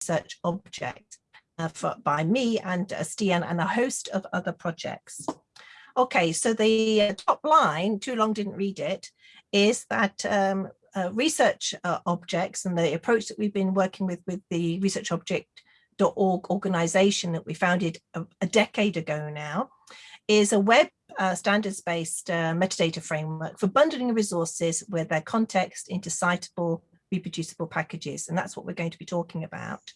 research object uh, for, by me and uh, Stian and a host of other projects. Okay, so the uh, top line, too long didn't read it, is that um, uh, research uh, objects and the approach that we've been working with with the research object.org organization that we founded a, a, decade ago now is a web uh, standards-based uh, metadata framework for bundling resources with their context into citable, reproducible packages. And that's what we're going to be talking about.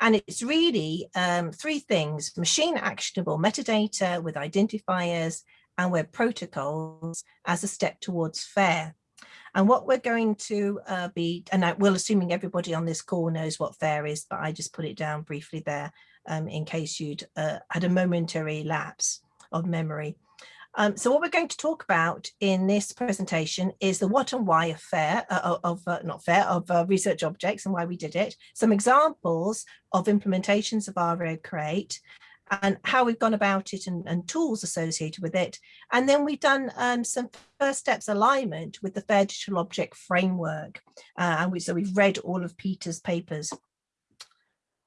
And it's really um, three things, machine actionable metadata with identifiers and web protocols as a step towards FAIR. And what we're going to uh, be, and I will assuming everybody on this call knows what FAIR is, but I just put it down briefly there um, in case you'd uh, had a momentary lapse of memory. Um, so what we're going to talk about in this presentation is the what and why of FAIR, uh, of uh, not FAIR, of uh, research objects and why we did it, some examples of implementations of RO Crate, and how we've gone about it and, and, tools associated with it. And then we've done um, some first steps alignment with the FAIR Digital Object Framework. Uh, and we, so we've read all of Peter's papers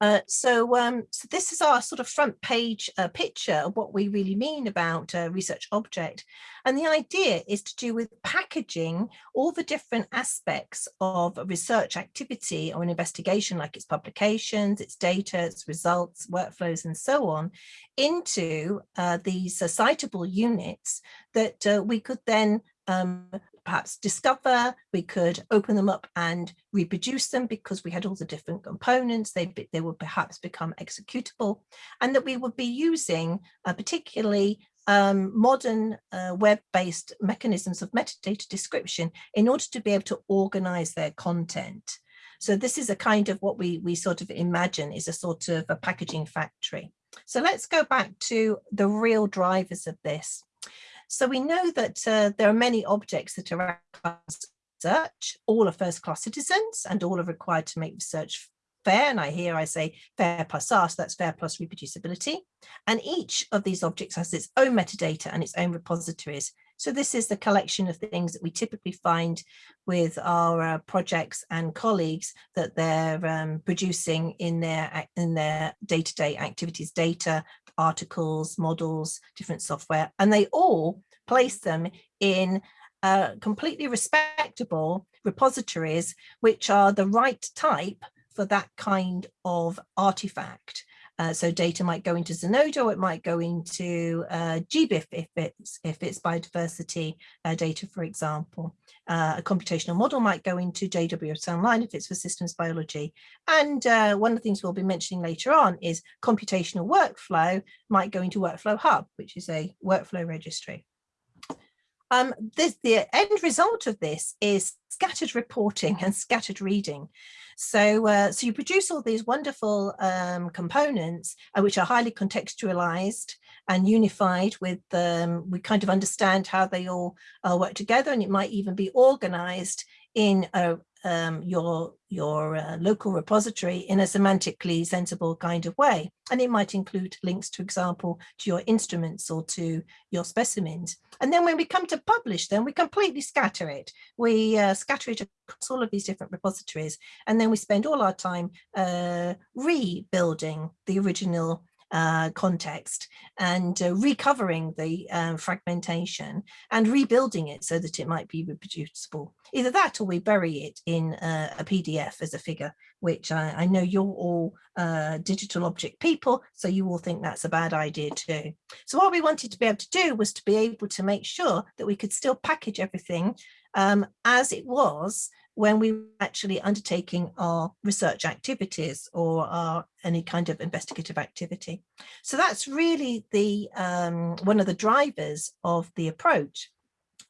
uh, so, um, so this is our sort of front page uh, picture of what we really mean about a research object. And the idea is to do with packaging all the different aspects of a research activity or an investigation, like its publications, its data, its results, workflows, and so on, into uh, these uh, citable units that uh, we could then um, perhaps discover, we could open them up and reproduce them because we had all the different components, they, they would perhaps become executable, and that we would be using uh, particularly um, modern uh, web-based mechanisms of metadata description in order to be able to organize their content. So this is a kind of what we, we sort of imagine is a sort of a packaging factory. So let's go back to the real drivers of this. So we know that uh, there are many objects that are research, all are first class citizens and all are required to make research fair. And I hear I say fair plus us, that's fair plus reproducibility. And each of these objects has its own metadata and its own repositories. So this is the collection of things that we typically find with our uh, projects and colleagues that they're um, producing in their in their day-to-day -day activities, data, articles, models, different software, and they all place them in uh, completely respectable repositories, which are the right type for that kind of artifact. Uh, so data might go into Zenodo, it might go into uh, GBIF if it's if it's biodiversity uh, data, for example. Uh, a computational model might go into JWS Online if it's for systems biology. And uh, one of the things we'll be mentioning later on is computational workflow might go into Workflow Hub, which is a workflow registry. Um, this, the end result of this is scattered reporting and scattered reading. So, uh, so you produce all these wonderful um, components uh, which are highly contextualized and unified with, um, we kind of understand how they all uh, work together and it might even be organized in a, um, your, your uh, local repository in a semantically sensible kind of way. And it might include links, to example, to your instruments or to your specimens. And then when we come to publish them, we completely scatter it. We uh, scatter it across all of these different repositories. And then we spend all our time uh, rebuilding the original uh, context and uh, recovering the um, fragmentation and rebuilding it so that it might be reproducible. Either that or we bury it in uh, a PDF as a figure, which I, I know you're all uh, digital object people, so you all think that's a bad idea too. So what we wanted to be able to do was to be able to make sure that we could still package everything um, as it was when we were actually undertaking our research activities or our any kind of investigative activity. So that's really the um, one of the drivers of the approach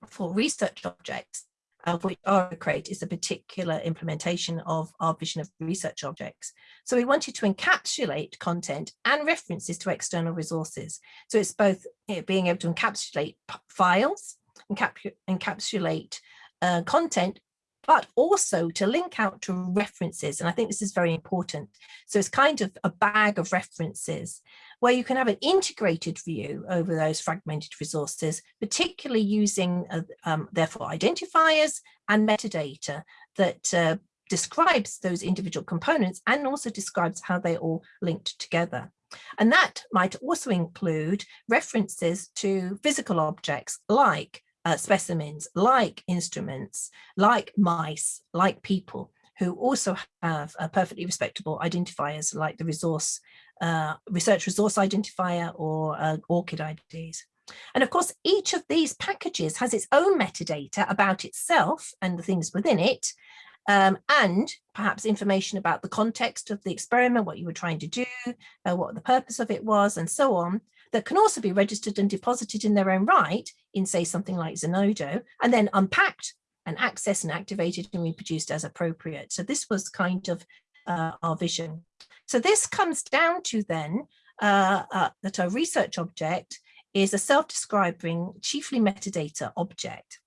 for research objects of which Crate is a particular implementation of our vision of research objects. So we wanted to encapsulate content and references to external resources. So it's both being able to encapsulate files, encapsulate uh, content but also to link out to references. And I think this is very important. So it's kind of a bag of references where you can have an integrated view over those fragmented resources, particularly using uh, um, therefore identifiers and metadata that uh, describes those individual components and also describes how they all linked together. And that might also include references to physical objects like uh, specimens, like instruments, like mice, like people who also have a perfectly respectable identifiers like the resource uh, research resource identifier or uh, ORCID IDs. And of course, each of these packages has its own metadata about itself and the things within it, um, and perhaps information about the context of the experiment, what you were trying to do, uh, what the purpose of it was, and so on, that can also be registered and deposited in their own right in, say, something like Zenodo, and then unpacked and accessed and activated and reproduced as appropriate. So this was kind of uh, our vision. So this comes down to then uh, uh, that a research object is a self-describing chiefly metadata object,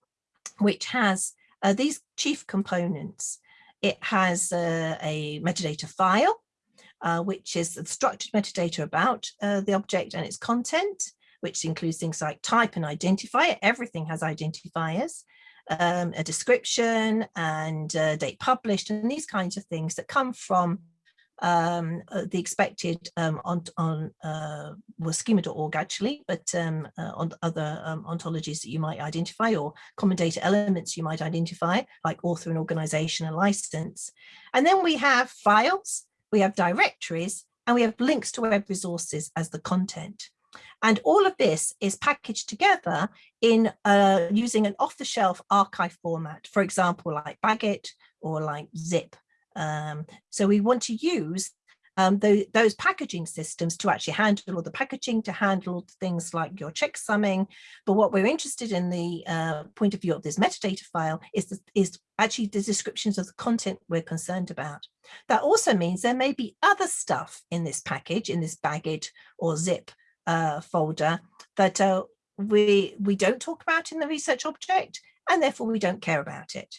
which has uh, these chief components. It has uh, a metadata file, uh, which is the structured metadata about uh, the object and its content, which includes things like type and identifier. Everything has identifiers, um, a description and uh, date published and these kinds of things that come from um, uh, the expected um, on, on uh, well, schema.org actually, but um, uh, on other um, ontologies that you might identify or common data elements you might identify, like author and organization and license. And then we have files, we have directories, and we have links to web resources as the content. And all of this is packaged together in uh, using an off-the-shelf archive format, for example, like BagIt or like Zip um, so we want to use um, the, those packaging systems to actually handle all the packaging, to handle things like your checksumming. But what we're interested in the uh, point of view of this metadata file is, the, is actually the descriptions of the content we're concerned about. That also means there may be other stuff in this package, in this BagIt or zip uh, folder that uh, we, we don't talk about in the research object, and therefore we don't care about it.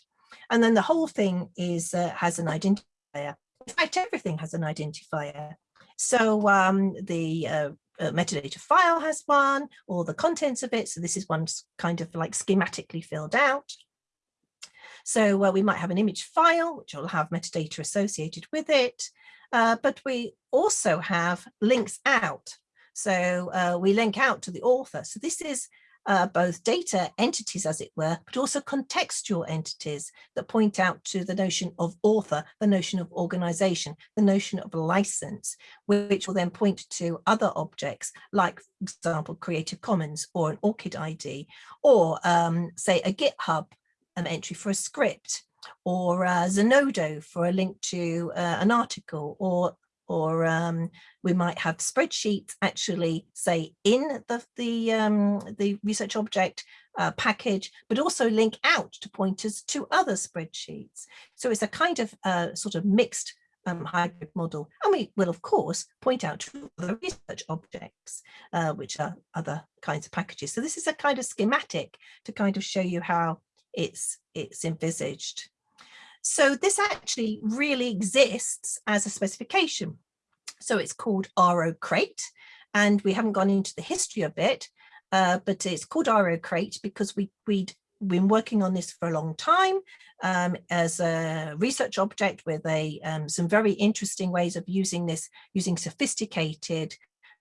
And then the whole thing is uh, has an identifier. In fact, everything has an identifier. So um, the uh, uh, metadata file has one, or the contents of it. So this is one kind of like schematically filled out. So uh, we might have an image file, which will have metadata associated with it. Uh, but we also have links out. So uh, we link out to the author. So this is uh, both data entities, as it were, but also contextual entities that point out to the notion of author, the notion of organization, the notion of license, which will then point to other objects, like, for example, Creative Commons or an ORCID ID, or um, say a GitHub um, entry for a script, or uh, Zenodo for a link to uh, an article, or or um, we might have spreadsheets actually say in the the um, the research object uh, package, but also link out to pointers to other spreadsheets. So it's a kind of uh, sort of mixed um, hybrid model. And we will, of course, point out to other research objects, uh, which are other kinds of packages. So this is a kind of schematic to kind of show you how it's it's envisaged. So this actually really exists as a specification. So it's called RO Crate, and we haven't gone into the history of it, uh, but it's called RO Crate because we, we'd been working on this for a long time um, as a research object with a um, some very interesting ways of using this, using sophisticated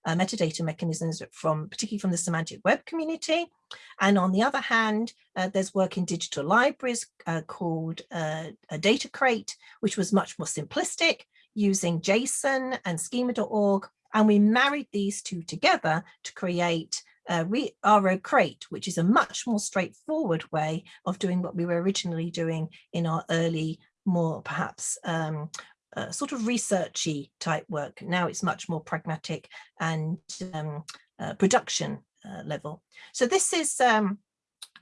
uh, metadata mechanisms from particularly from the semantic web community. And on the other hand, uh, there's work in digital libraries uh, called uh, a data crate, which was much more simplistic using JSON and schema.org. And we married these two together to create uh, RO Crate, which is a much more straightforward way of doing what we were originally doing in our early, more perhaps um, uh, sort of researchy type work. Now it's much more pragmatic and um, uh, production uh, level. So this is um,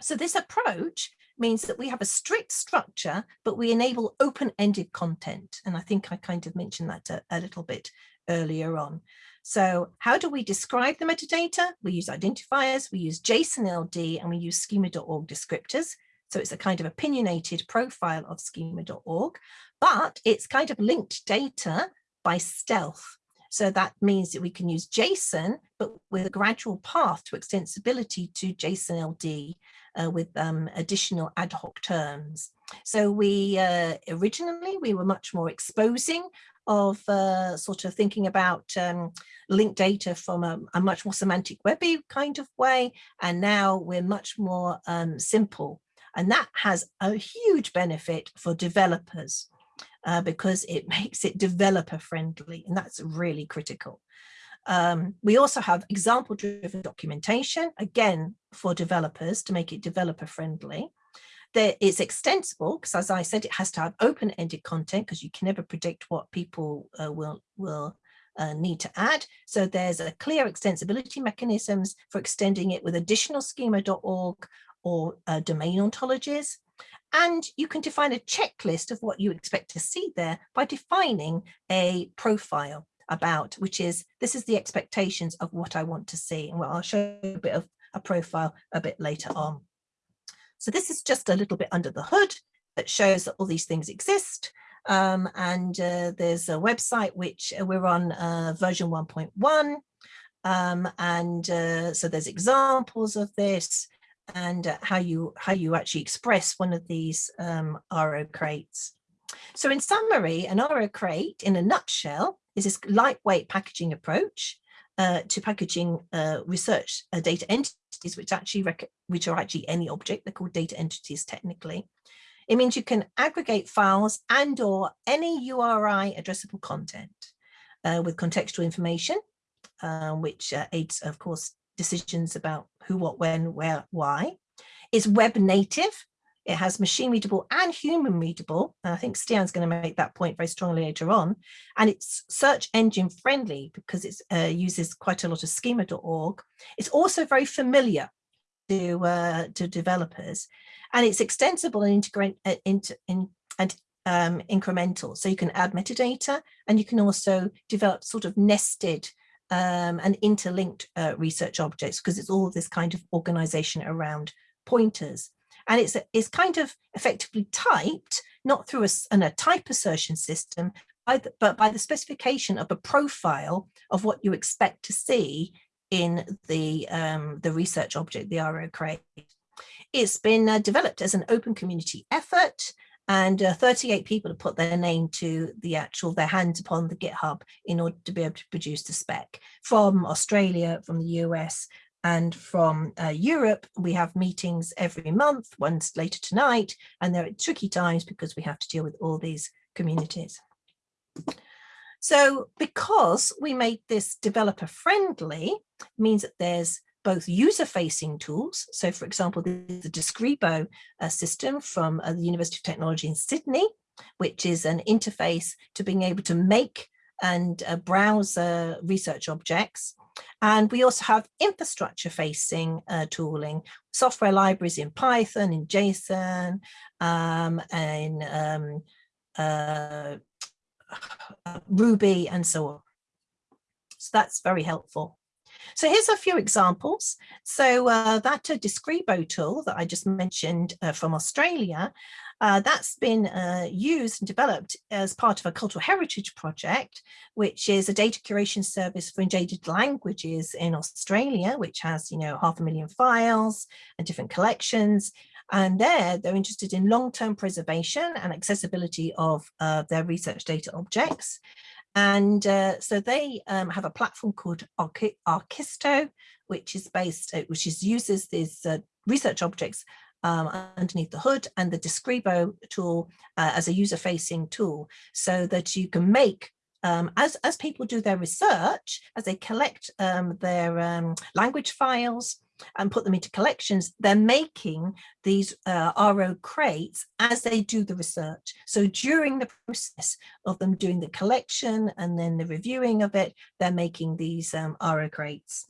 so this approach means that we have a strict structure, but we enable open-ended content. And I think I kind of mentioned that a, a little bit earlier on. So how do we describe the metadata? We use identifiers, we use JSON LD, and we use schema.org descriptors. So it's a kind of opinionated profile of schema.org, but it's kind of linked data by stealth. So that means that we can use JSON, but with a gradual path to extensibility to JSON LD uh, with um, additional ad hoc terms. So we uh, originally, we were much more exposing of uh, sort of thinking about um, linked data from a, a, much more semantic webby kind of way. And now we're much more um, simple. And that has a huge benefit for developers uh, because it makes it developer friendly. And that's really critical. Um, we also have example driven documentation, again, for developers to make it developer friendly that it's extensible because as I said, it has to have open-ended content because you can never predict what people uh, will, will uh, need to add. So there's a clear extensibility mechanisms for extending it with additional schema.org or uh, domain ontologies. And you can define a checklist of what you expect to see there by defining a profile about, which is, this is the expectations of what I want to see. And well, I'll show you a bit of a profile a bit later on. So this is just a little bit under the hood that shows that all these things exist. Um, and uh, there's a website which uh, we're on uh, version 1.1. Um, and uh, so there's examples of this and uh, how you how you actually express one of these um, RO crates. So in summary, an RO crate in a nutshell is this lightweight packaging approach uh, to packaging uh, research uh, data entities, which actually which are actually any object. They're called data entities technically. It means you can aggregate files and or any URI addressable content uh, with contextual information, uh, which uh, aids, of course, decisions about who, what, when, where, why. It's web native, it has machine readable and human readable. And I think Stian's going to make that point very strongly later on. And it's search engine friendly because it uh, uses quite a lot of schema.org. It's also very familiar to uh, to developers and it's extensible and integrate uh, into in, and um, incremental. So you can add metadata and you can also develop sort of nested um, and interlinked uh, research objects because it's all this kind of organization around pointers and it's it's kind of effectively typed not through a, an, a type assertion system by the, but by the specification of a profile of what you expect to see in the um, the research object the RO crate. It's been uh, developed as an open community effort and uh, 38 people have put their name to the actual their hands upon the GitHub in order to be able to produce the spec from Australia, from the US, and from uh, Europe, we have meetings every month, once later tonight, and they're at tricky times because we have to deal with all these communities. So because we made this developer friendly, means that there's both user-facing tools. So for example, the Describo uh, system from uh, the University of Technology in Sydney, which is an interface to being able to make and uh, browse uh, research objects and we also have infrastructure facing uh, tooling, software libraries in Python, in JSON, um, and um, uh, Ruby and so on. So that's very helpful. So here's a few examples. So uh, that uh, Describo tool that I just mentioned uh, from Australia uh, that's been uh, used and developed as part of a cultural heritage project, which is a data curation service for endangered languages in Australia, which has, you know, half a million files and different collections. And there, they're interested in long-term preservation and accessibility of uh, their research data objects. And uh, so they um, have a platform called Arkisto, which is based, uh, which is uses these uh, research objects um, underneath the hood and the Describo tool uh, as a user-facing tool so that you can make um, as, as people do their research, as they collect um, their um, language files and put them into collections, they're making these uh, RO crates as they do the research. So during the process of them doing the collection and then the reviewing of it, they're making these um, RO crates.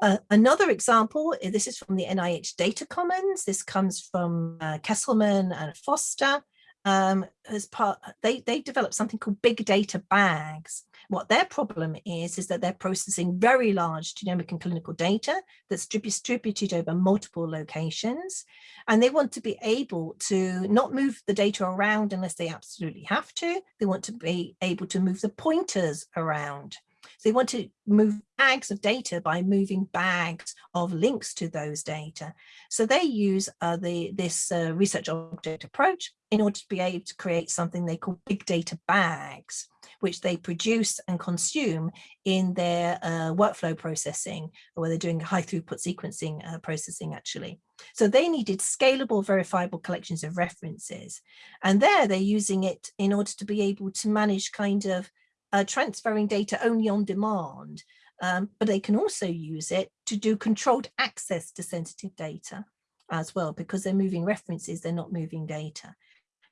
Uh, another example, this is from the NIH Data Commons. This comes from uh, Kesselman and Foster. Um, as part, they, they developed something called big data bags. What their problem is, is that they're processing very large genomic and clinical data that's distributed over multiple locations. And they want to be able to not move the data around unless they absolutely have to. They want to be able to move the pointers around. So they want to move bags of data by moving bags of links to those data. So they use uh, the this uh, research object approach in order to be able to create something they call big data bags, which they produce and consume in their uh, workflow processing, where they're doing high throughput sequencing uh, processing actually. So they needed scalable, verifiable collections of references. And there they're using it in order to be able to manage kind of uh, transferring data only on demand, um, but they can also use it to do controlled access to sensitive data as well, because they're moving references, they're not moving data.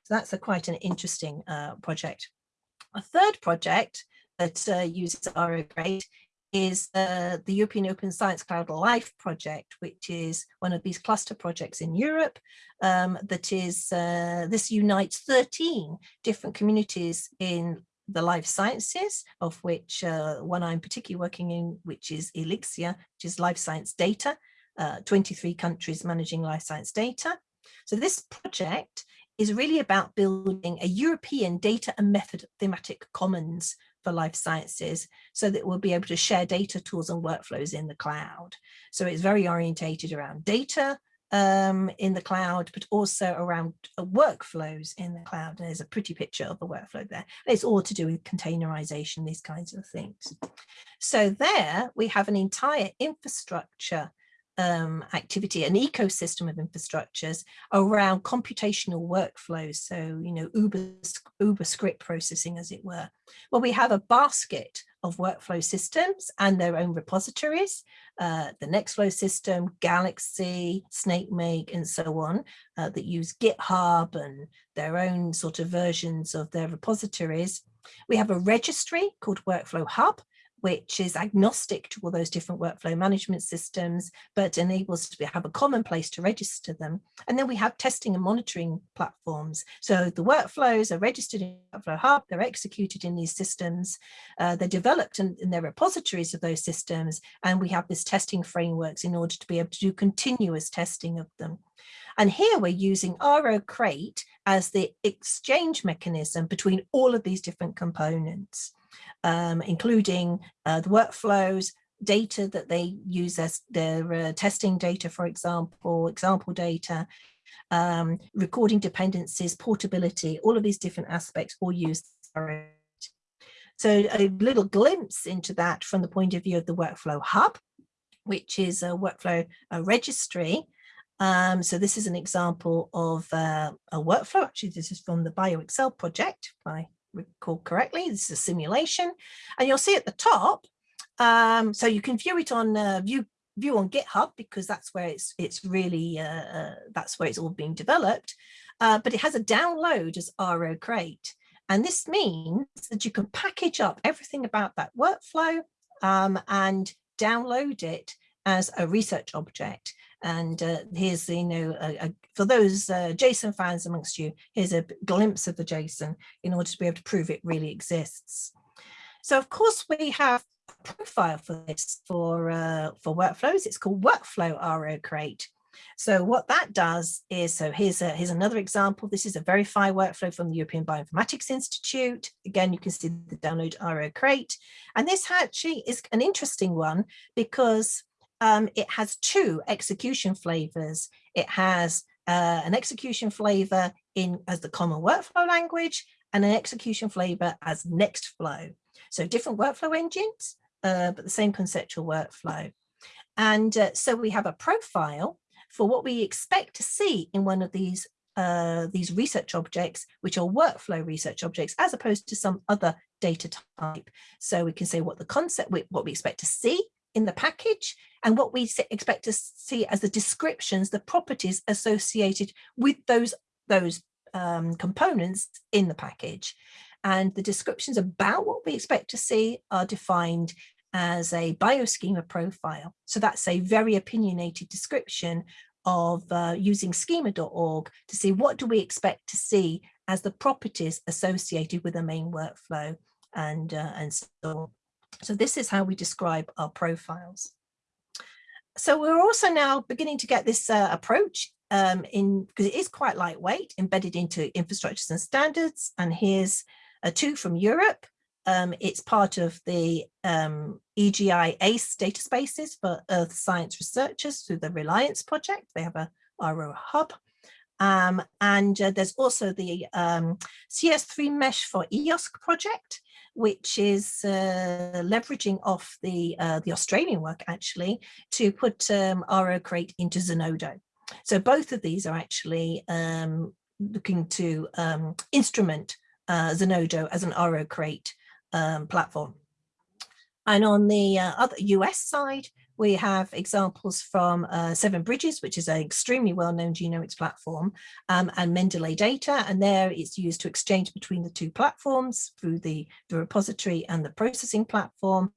So that's a quite an interesting uh, project. A third project that uh, uses RO-Crate is uh, the European Open Science Cloud Life project, which is one of these cluster projects in Europe um, that is, uh, this unites 13 different communities in the life sciences, of which uh, one I'm particularly working in, which is Elixir, which is life science data, uh, 23 countries managing life science data. So this project is really about building a European data and method thematic commons for life sciences so that we'll be able to share data tools and workflows in the cloud. So it's very orientated around data, um, in the cloud, but also around uh, workflows in the cloud. And there's a pretty picture of the workflow there. It's all to do with containerization, these kinds of things. So there we have an entire infrastructure um, activity, an ecosystem of infrastructures around computational workflows. So, you know, Uber, Uber script processing, as it were. Well, we have a basket of workflow systems and their own repositories, uh, the Nextflow system, Galaxy, SnakeMake, and so on, uh, that use GitHub and their own sort of versions of their repositories. We have a registry called Workflow Hub, which is agnostic to all those different workflow management systems, but enables to have a common place to register them. And then we have testing and monitoring platforms. So the workflows are registered in Workflow Hub, they're executed in these systems, uh, they're developed in, in their repositories of those systems, and we have this testing frameworks in order to be able to do continuous testing of them. And here we're using RO-Crate as the exchange mechanism between all of these different components um, including uh, the workflows, data that they use as their uh, testing data, for example, example data, um, recording dependencies, portability, all of these different aspects all use so a little glimpse into that from the point of view of the workflow hub, which is a workflow a registry. Um, so this is an example of uh, a workflow. Actually, this is from the BioExcel project by recall correctly. This is a simulation. And you'll see at the top, um, so you can view it on uh, view view on GitHub because that's where it's it's really uh, uh, that's where it's all being developed. Uh, but it has a download as RO-Crate. And this means that you can package up everything about that workflow um, and download it as a research object. And uh, here's, the you know, for those uh, JSON fans amongst you, here's a glimpse of the JSON in order to be able to prove it really exists. So of course we have a profile for this for, uh, for workflows. It's called Workflow RO-Crate. So what that does is, so here's, a, here's another example. This is a verify workflow from the European Bioinformatics Institute. Again, you can see the download RO-Crate. And this actually is an interesting one because um, it has two execution flavors. It has uh, an execution flavor in as the common workflow language and an execution flavor as Nextflow. So different workflow engines, uh, but the same conceptual workflow. And uh, so we have a profile for what we expect to see in one of these uh, these research objects, which are workflow research objects, as opposed to some other data type. So we can say what the concept, what we expect to see in the package and what we expect to see as the descriptions, the properties associated with those, those um, components in the package. And the descriptions about what we expect to see are defined as a bioschema profile. So that's a very opinionated description of uh, using schema.org to see what do we expect to see as the properties associated with the main workflow and, uh, and so on. So this is how we describe our profiles. So we're also now beginning to get this uh, approach um, in because it is quite lightweight, embedded into infrastructures and standards. And here's a two from Europe. Um, it's part of the um, EGI ACE data spaces for earth science researchers through the Reliance project. They have a RO hub. Um, and uh, there's also the um, CS3 mesh for EOSC project, which is uh, leveraging off the, uh, the Australian work actually to put um, RO Crate into Zenodo. So both of these are actually um, looking to um, instrument uh, Zenodo as an RO Crate um, platform. And on the uh, other US side, we have examples from uh, Seven Bridges, which is an extremely well-known genomics platform, um, and Mendeley Data, and there it's used to exchange between the two platforms through the, the repository and the processing platform.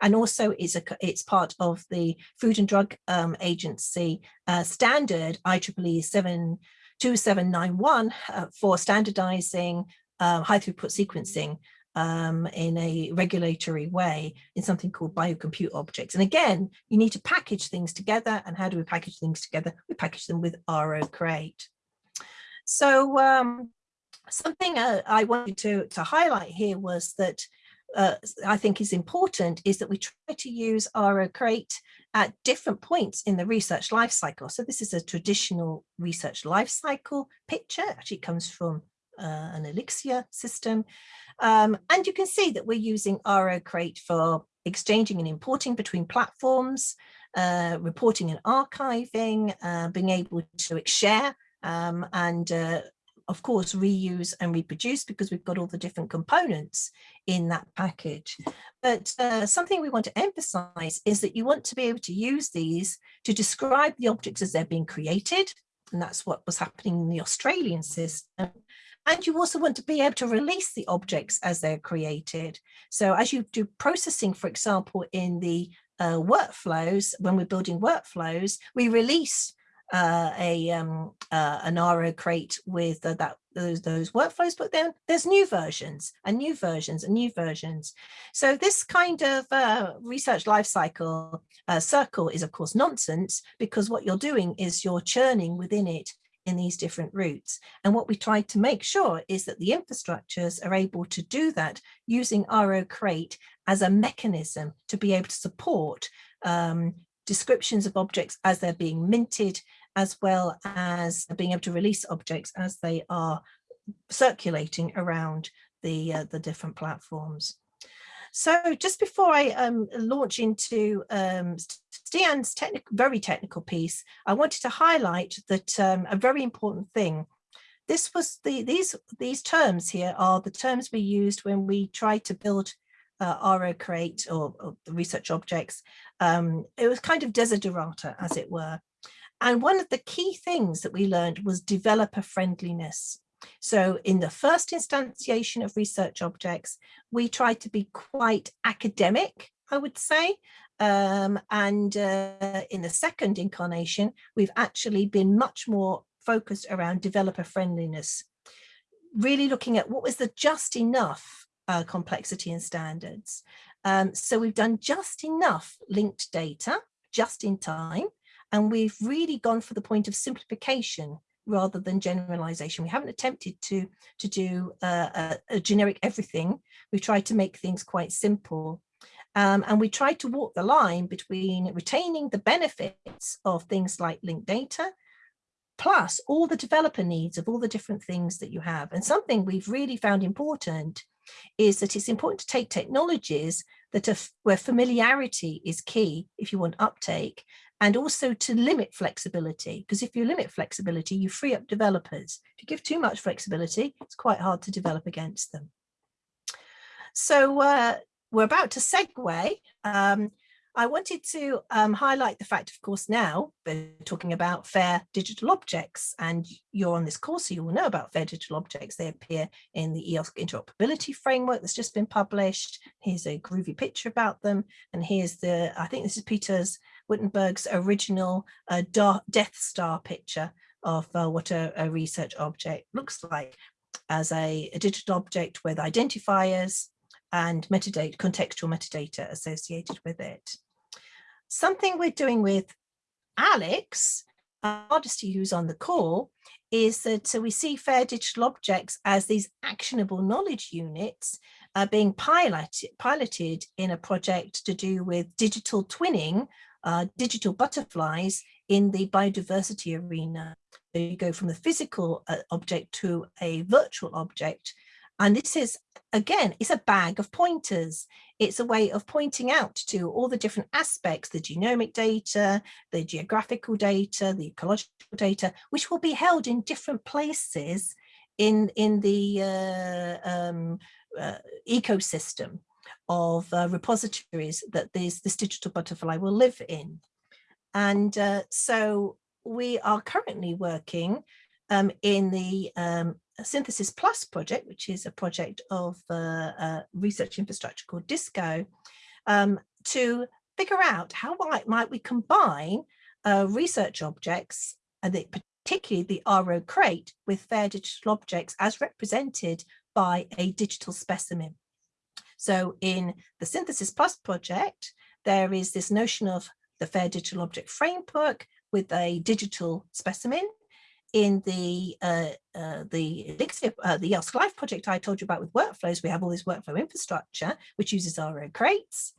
And also it's, a, it's part of the Food and Drug um, Agency uh, standard IEEE 72791 uh, for standardizing uh, high throughput sequencing um, in a regulatory way in something called biocompute objects. And again, you need to package things together. And how do we package things together? We package them with RO Crate. So um, something uh, I wanted to, to highlight here was that uh, I think is important is that we try to use RO Crate at different points in the research life cycle. So this is a traditional research life cycle picture. Actually, comes from uh, an Elixir system. Um, and you can see that we're using RO Crate for exchanging and importing between platforms, uh, reporting and archiving, uh, being able to share um, and uh, of course reuse and reproduce because we've got all the different components in that package. But uh, something we want to emphasize is that you want to be able to use these to describe the objects as they're being created. And that's what was happening in the Australian system. And you also want to be able to release the objects as they're created. So as you do processing, for example, in the uh, workflows, when we're building workflows, we release uh, a um, uh, an RO crate with that those those workflows, but then there's new versions and new versions and new versions. So this kind of uh, research lifecycle uh, circle is of course nonsense because what you're doing is you're churning within it in these different routes. And what we try to make sure is that the infrastructures are able to do that using RO Crate as a mechanism to be able to support um, descriptions of objects as they're being minted, as well as being able to release objects as they are circulating around the, uh, the different platforms. So just before I um, launch into um, Stian's technical, very technical piece, I wanted to highlight that um, a very important thing. This was the these these terms here are the terms we used when we tried to build uh, RO Crate or, or the research objects. Um, it was kind of desiderata, as it were. And one of the key things that we learned was developer friendliness. So in the first instantiation of research objects, we tried to be quite academic, I would say. Um, and uh, in the second incarnation, we've actually been much more focused around developer friendliness, really looking at what was the just enough uh, complexity and standards. Um, so we've done just enough linked data, just in time, and we've really gone for the point of simplification rather than generalization. We haven't attempted to, to do uh, a, a, generic everything. We've tried to make things quite simple. Um, and we tried to walk the line between retaining the benefits of things like linked data, plus all the developer needs of all the different things that you have. And something we've really found important is that it's important to take technologies that are where familiarity is key if you want uptake and also to limit flexibility because if you limit flexibility you free up developers if you give too much flexibility it's quite hard to develop against them so uh, we're about to segue um, I wanted to um, highlight the fact, of course, now we're talking about FAIR digital objects and you're on this course, so you will know about FAIR digital objects. They appear in the EOS interoperability framework that's just been published. Here's a groovy picture about them. And here's the, I think this is Peter's Wittenburg's original uh, Death Star picture of uh, what a, a, research object looks like. as a, a digital object with identifiers and metadata, contextual metadata associated with it. Something we're doing with Alex, Hardisty, who's on the call, is that so we see fair digital objects as these actionable knowledge units uh, being piloted, piloted in a project to do with digital twinning, uh, digital butterflies in the biodiversity arena. So you go from the physical uh, object to a virtual object. And this is, again, it's a bag of pointers. It's a way of pointing out to all the different aspects, the genomic data, the geographical data, the ecological data, which will be held in different places in, in the uh, um, uh, ecosystem of uh, repositories that this, this digital butterfly will live in. And uh, so we are currently working um, in the um, Synthesys Plus project, which is a project of uh, uh, research infrastructure called DiSSCo, um, to figure out how might, might we combine uh, research objects, and the, particularly the RO crate, with fair digital objects as represented by a digital specimen. So in the Synthesys Plus project, there is this notion of the Fair Digital Object Framework with a digital specimen. In the uh, uh, the Elixir, uh, the EOSC-Life project I told you about with workflows, we have all this workflow infrastructure which uses RO crates,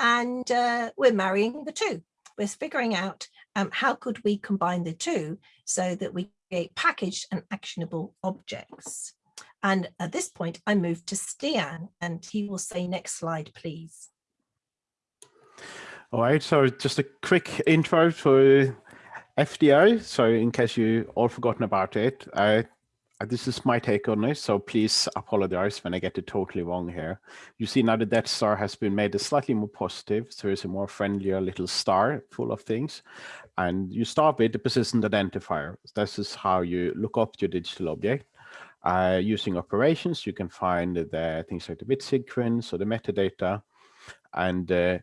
and uh, we're marrying the two. We're figuring out um, how could we combine the two so that we create packaged and actionable objects. And at this point, I move to Stian, and he will say next slide, please. All right, so just a quick intro to FDO. So in case you all forgotten about it, this is my take on this, so please apologize when I get it totally wrong here. You see now the Death Star has been made a slightly more positive, so it's a more friendlier little star full of things. And you start with the persistent identifier. This is how you look up your digital object. Uh, using operations, you can find the things like the bit sequence or the metadata. And uh,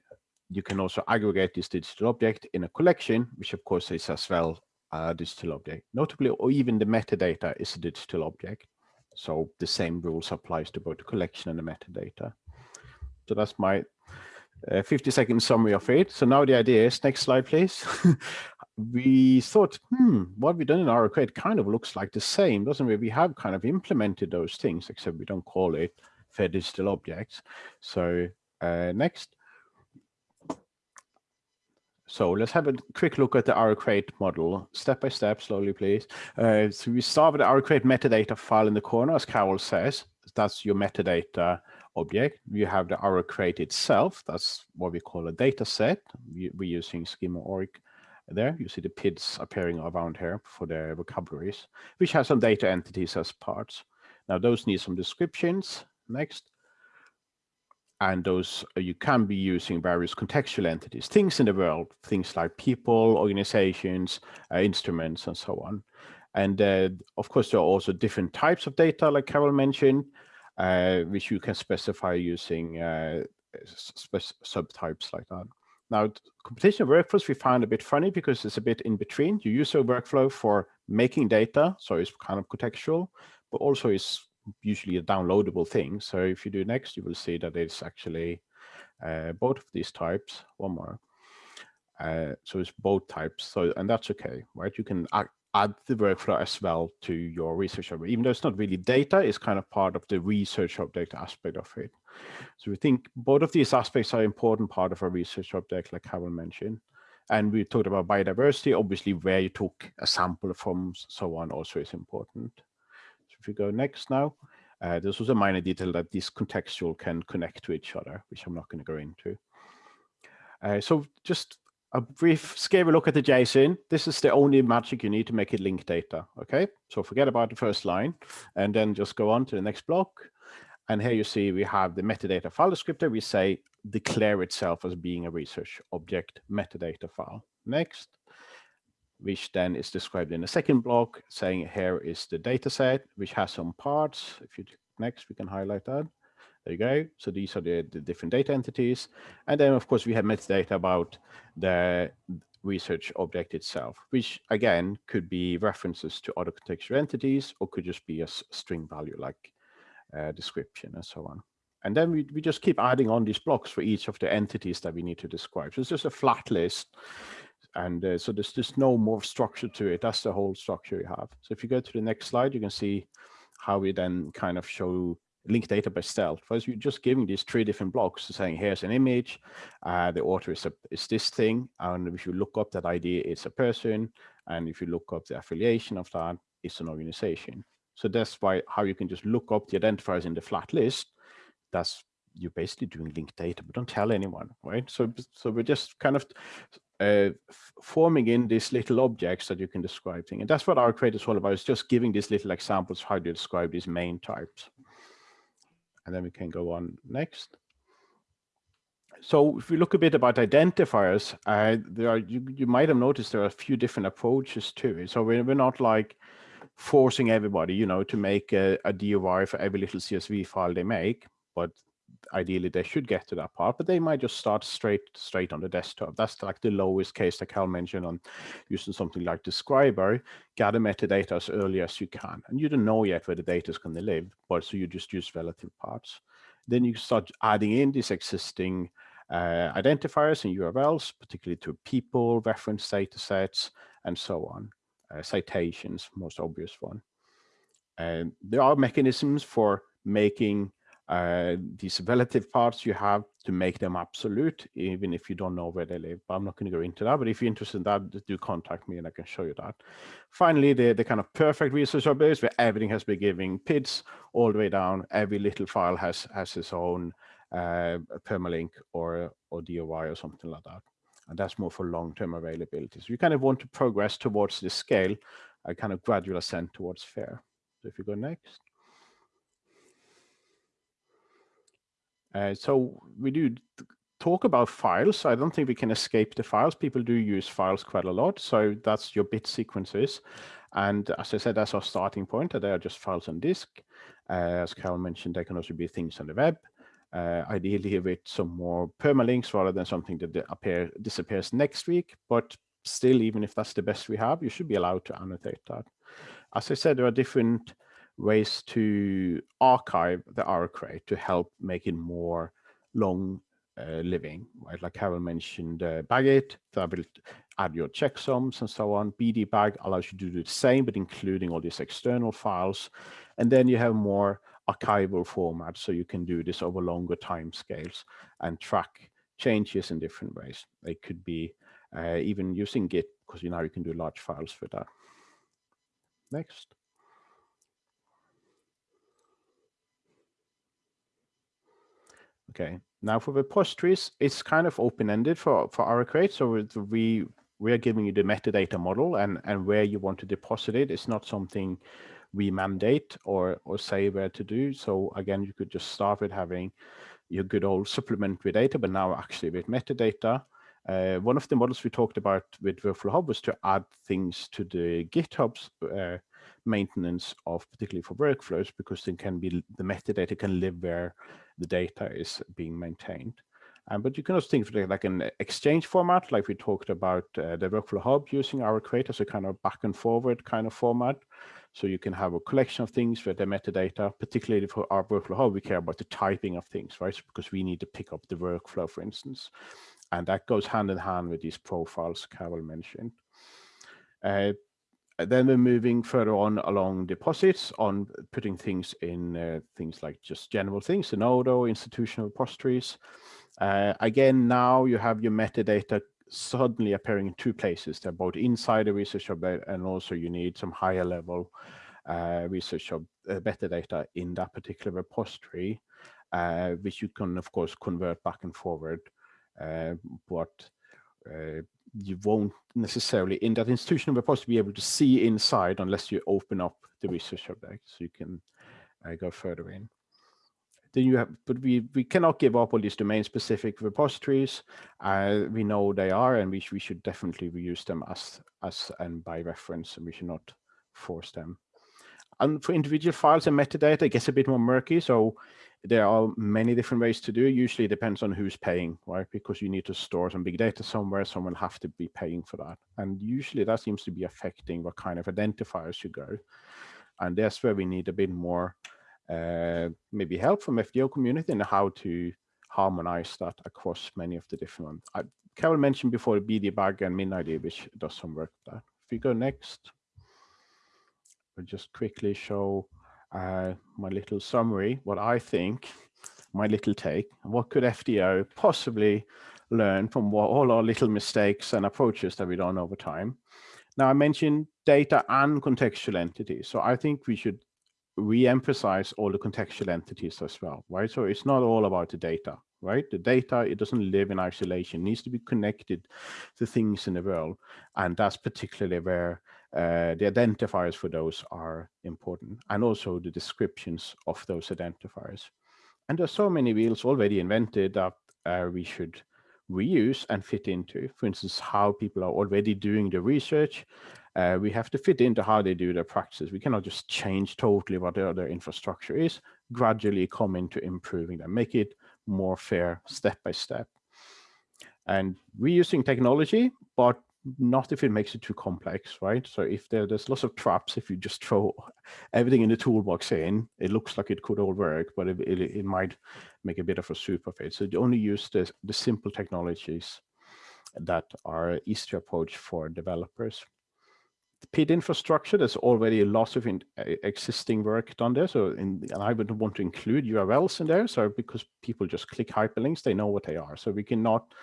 you can also aggregate this digital object in a collection, which of course is as well a digital object. Notably, or even the metadata is a digital object. So the same rules applies to both the collection and the metadata. So that's my uh, 50 second summary of it. So now the idea is, next slide, please. we thought, hmm, what we've done in our crate kind of looks like the same, doesn't it? We have kind of implemented those things, except we don't call it fair digital objects. So uh, next. So let's have a quick look at the RO-Crate model, step by step, slowly, please. Uh, so we start with the RO-Crate metadata file in the corner, as Carole says. That's your metadata object. You have the RO-Crate itself. That's what we call a data set. We, are using schema schema.org there. You see the PIDs appearing around here for their vocabularies, which has some data entities as parts. Now those need some descriptions. Next and those uh, you can be using various contextual entities, things in the world, things like people, organizations, uh, instruments, and so on. And uh, of course, there are also different types of data, like Carole mentioned, uh, which you can specify using uh, subtypes like that. Now, computational workflows we found a bit funny because it's a bit in between. You use a workflow for making data, so it's kind of contextual, but also it's usually a downloadable thing. So if you do next, you will see that it's actually uh, both of these types, one more. Uh, so it's both types. So and that's okay, right? You can add, add the workflow as well to your research object. Even though it's not really data, it's kind of part of the research object aspect of it. So we think both of these aspects are important part of a research object, like Carole mentioned. And we talked about biodiversity, obviously where you took a sample from, so on also is important. So if we go next now, uh, this was a minor detail that this contextual can connect to each other, which I'm not going to go into. Uh, so just a brief scary look at the JSON. This is the only magic you need to make it link data. Okay, so forget about the first line and then just go on to the next block. And here you see we have the metadata file descriptor. We say declare itself as being a research object metadata file. Next which then is described in the second block, saying here is the data set, which has some parts. If you next, we can highlight that. There you go. So these are the, the different data entities. And then, of course, we have metadata about the research object itself, which again could be references to other contextual entities or could just be a string value like uh, description and so on. And then we, we just keep adding on these blocks for each of the entities that we need to describe. So it's just a flat list. And uh, so there's just no more structure to it. That's the whole structure you have. So if you go to the next slide, you can see how we then kind of show linked data by stealth. First, you're just giving these three different blocks saying, here's an image, uh, the author is, a, is this thing, and if you look up that ID, it's a person, and if you look up the affiliation of that, it's an organization. So that's why how you can just look up the identifiers in the flat list. That's you're basically doing linked data, but don't tell anyone, right? So, so we're just kind of uh, forming in these little objects that you can describe things. And that's what our creator is all about, is just giving these little examples how to describe these main types and then we can go on next. So if we look a bit about identifiers, uh, there are you, you might have noticed there are a few different approaches to it. So we're, we're not like forcing everybody, you know, to make a, a DOI for every little CSV file they make, but ideally they should get to that part, but they might just start straight straight on the desktop. That's like the lowest case that Cal mentioned on using something like Describo, gather metadata as early as you can. And you don't know yet where the data is going to live, but so you just use relative paths. Then you start adding in these existing uh, identifiers and URLs, particularly to people, reference data sets, and so on. Uh, citations, most obvious one. And there are mechanisms for making uh, these relative paths you have to make them absolute, even if you don't know where they live. But I'm not going to go into that. But if you're interested in that, do contact me and I can show you that. Finally, the, the kind of perfect research base where everything has been giving PIDs all the way down. Every little file has has its own uh, permalink or, or DOI or something like that. And that's more for long-term availability. So you kind of want to progress towards this scale, a kind of gradual ascent towards FAIR. So if you go next. Uh, so we do talk about files. I don't think we can escape the files. People do use files quite a lot. So that's your bit sequences. And as I said, that's our starting point. They are just files on disk. Uh, as Carole mentioned, they can also be things on the web. Uh, ideally with some more permalinks rather than something that appear, disappears next week. But still, even if that's the best we have, you should be allowed to annotate that. As I said, there are different ways to archive the array to help make it more long uh, living, right? Like Carole mentioned, uh, BagIt, that will add your checksums and so on. BDBag allows you to do the same, but including all these external files. And then you have more archival formats, so you can do this over longer time scales and track changes in different ways. They could be uh, even using Git, because you now you can do large files for that. Next. Okay, now for the post trees, it's kind of open-ended for, for RO Crate. So we, we are giving you the metadata model and, and where you want to deposit it. It's not something we mandate or, or say where to do. So again, you could just start with having your good old supplementary data, but now actually with metadata. Uh, one of the models we talked about with Workflow Hub was to add things to the GitHub's uh, maintenance of particularly for workflows because then can be the metadata can live where the data is being maintained. Um, but you can also think of it like an exchange format, like we talked about uh, the Workflow Hub using RO crates, a kind of back and forward kind of format. So you can have a collection of things with the metadata, particularly for our Workflow Hub, we care about the typing of things, right? Because we need to pick up the workflow, for instance. And that goes hand in hand with these profiles Carole mentioned. Uh, then we're moving further on along deposits on putting things in uh, things like just general things, Zenodo, institutional repositories. Uh, again, now you have your metadata suddenly appearing in two places. They're both inside the research hub and also you need some higher level uh, research hub uh, metadata in that particular repository, uh, which you can of course convert back and forward. Uh, but uh, you won't necessarily in that institutional repository be able to see inside unless you open up the research object so you can uh, go further in. Then you have, but we, we cannot give up all these domain specific repositories. Uh, we know they are, and we, we should definitely reuse them as, as and by reference, and we should not force them. And for individual files and metadata, it gets a bit more murky. So there are many different ways to do it. Usually it depends on who's paying, right? Because you need to store some big data somewhere, someone have to be paying for that. And usually that seems to be affecting what kind of identifiers you go. And that's where we need a bit more uh, maybe help from FDO community and how to harmonize that across many of the different ones. I, Carole mentioned before BDBag and MinID, which does some work there. If we go next, I'll just quickly show uh, my little summary, what I think, my little take, what could FDO possibly learn from what, all our little mistakes and approaches that we've done over time. Now I mentioned data and contextual entities. So I think we should re-emphasize all the contextual entities as well, right? So it's not all about the data, right? The data, it doesn't live in isolation, it needs to be connected to things in the world. And that's particularly where uh, the identifiers for those are important and also the descriptions of those identifiers. And there's so many wheels already invented that uh, we should reuse and fit into. For instance, how people are already doing the research. Uh, we have to fit into how they do their practices. We cannot just change totally what their, their infrastructure is, gradually come into improving them, make it more fair step by step. And reusing technology, but not if it makes it too complex, right? So if there, there's lots of traps, if you just throw everything in the toolbox in, it looks like it could all work, but it, it, it might make a bit of a soup of it. So you only use the, the simple technologies that are easy to approach for developers. The PID infrastructure, there's already lots of in, uh, existing work done there. So in, and I wouldn't want to include URLs in there. So because people just click hyperlinks, they know what they are. So we cannot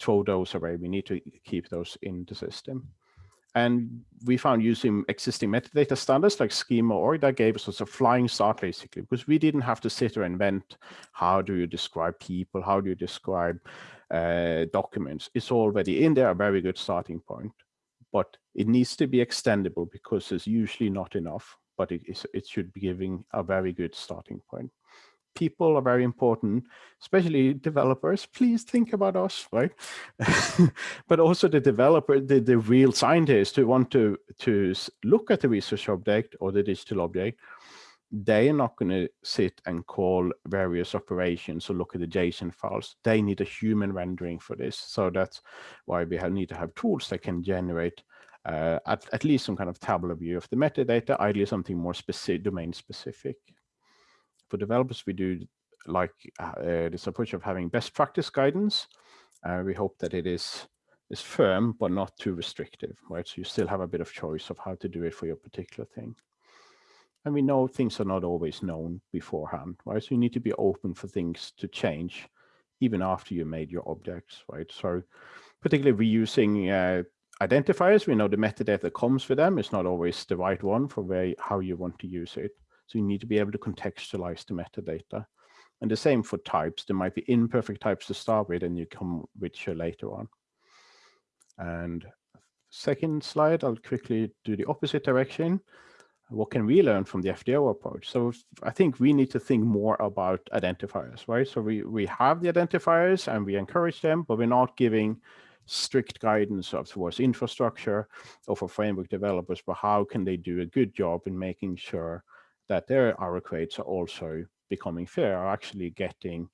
throw those away. We need to keep those in the system. And we found using existing metadata standards like schema.org gave us a flying start basically, because we didn't have to sit or invent how do you describe people, how do you describe uh, documents. It's already in there, a very good starting point. But it needs to be extendable because it's usually not enough, but it, it should be giving a very good starting point people are very important, especially developers. Please think about us, right? but also the developer, the, the real scientists who want to, to look at the research object or the digital object, they are not going to sit and call various operations or look at the JSON files. They need a human rendering for this. So that's why we have, need to have tools that can generate uh, at, at least some kind of tabular view of the metadata, ideally something more specific, domain specific for developers, we do like uh, this approach of having best practice guidance. Uh, we hope that it is is firm, but not too restrictive, right? So you still have a bit of choice of how to do it for your particular thing. And we know things are not always known beforehand, right? So you need to be open for things to change even after you made your objects, right? So particularly reusing uh, identifiers, we know the metadata that comes with them is not always the right one for where, how you want to use it. So you need to be able to contextualize the metadata. And the same for types. There might be imperfect types to start with and you come richer later on. And second slide, I'll quickly do the opposite direction. What can we learn from the FDO approach? So I think we need to think more about identifiers, right? So we, we have the identifiers and we encourage them, but we're not giving strict guidance of towards infrastructure or for framework developers, but how can they do a good job in making sure that their RO crates are also becoming fair, are actually getting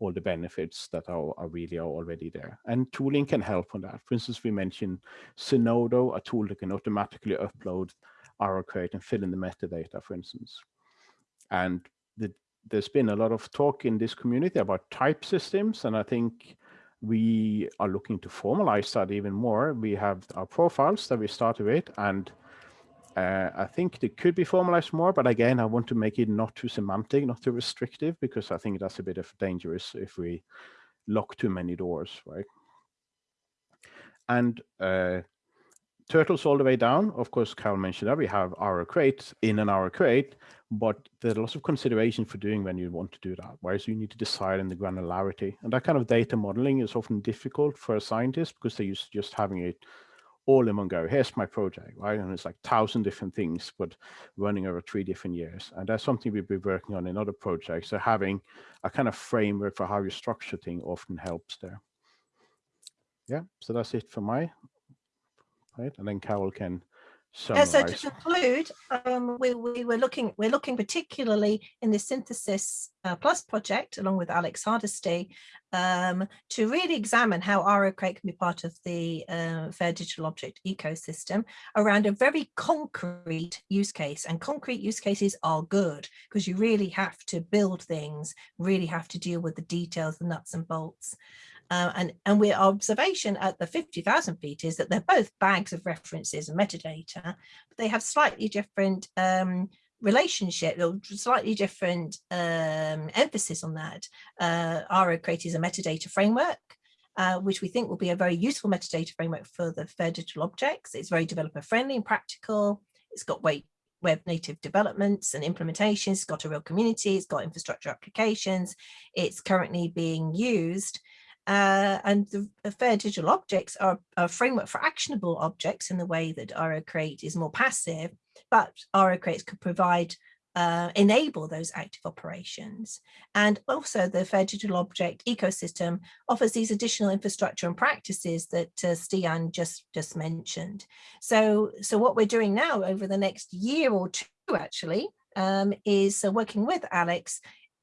all the benefits that are, are really are already there. And tooling can help on that. For instance, we mentioned Zenodo, a tool that can automatically upload RO crate and fill in the metadata, for instance. And the, there's been a lot of talk in this community about type systems, and I think we are looking to formalize that even more. We have our profiles that we started with, and uh, I think it could be formalized more, but again, I want to make it not too semantic, not too restrictive, because I think that's a bit of dangerous if we lock too many doors, right? And uh, turtles all the way down. Of course, Carole mentioned that we have RO crate in an RO crate, but there's lots of consideration for doing when you want to do that. Whereas you need to decide on the granularity, and that kind of data modeling is often difficult for a scientist because they're used to just having it all in one go. Here's my project, right? And it's like thousand different things, but running over three different years. And that's something we've been working on in other projects. So having a kind of framework for how you structure things often helps there. Yeah, so that's it for my right. And then Carole can Yeah, so to conclude, um, we, we were looking, we're looking particularly in the Synthesys uh, Plus project, along with Alex Hardisty, um, to really examine how RO Crate can be part of the uh, Fair Digital Object ecosystem around a very concrete use case. And concrete use cases are good because you really have to build things, really have to deal with the details, the nuts and bolts. Uh, and, and our observation at the 50,000 feet is that they're both bags of references and metadata, but they have slightly different um, relationship or slightly different um, emphasis on that. Uh, RO Crate is a metadata framework, uh, which we think will be a very useful metadata framework for the fair digital objects. It's very developer friendly and practical. It's got web native developments and implementations. It's got a real community. It's got infrastructure applications. It's currently being used uh, and the, fair digital objects are a framework for actionable objects in the way that RO Crate is more passive, but RO Crates could provide uh, enable those active operations. And also the Fair Digital Object ecosystem offers these additional infrastructure and practices that uh, Stian just, just mentioned. So, so what we're doing now over the next year or two actually um, is uh, working with Alex,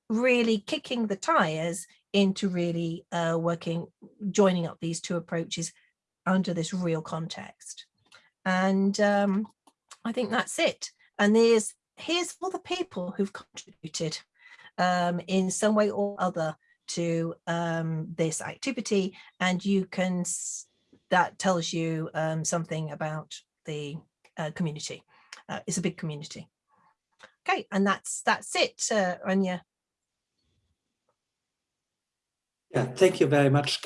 really kicking the tires into really uh, working, joining up these two approaches under this real context. And um, I think that's it. And there's here's all the people who've contributed um, in some way or other to um, this activity. And you can, that tells you um, something about the uh, community. Uh, it's a big community. Okay, and that's that's it, uh, Anya. Yeah, thank you very much,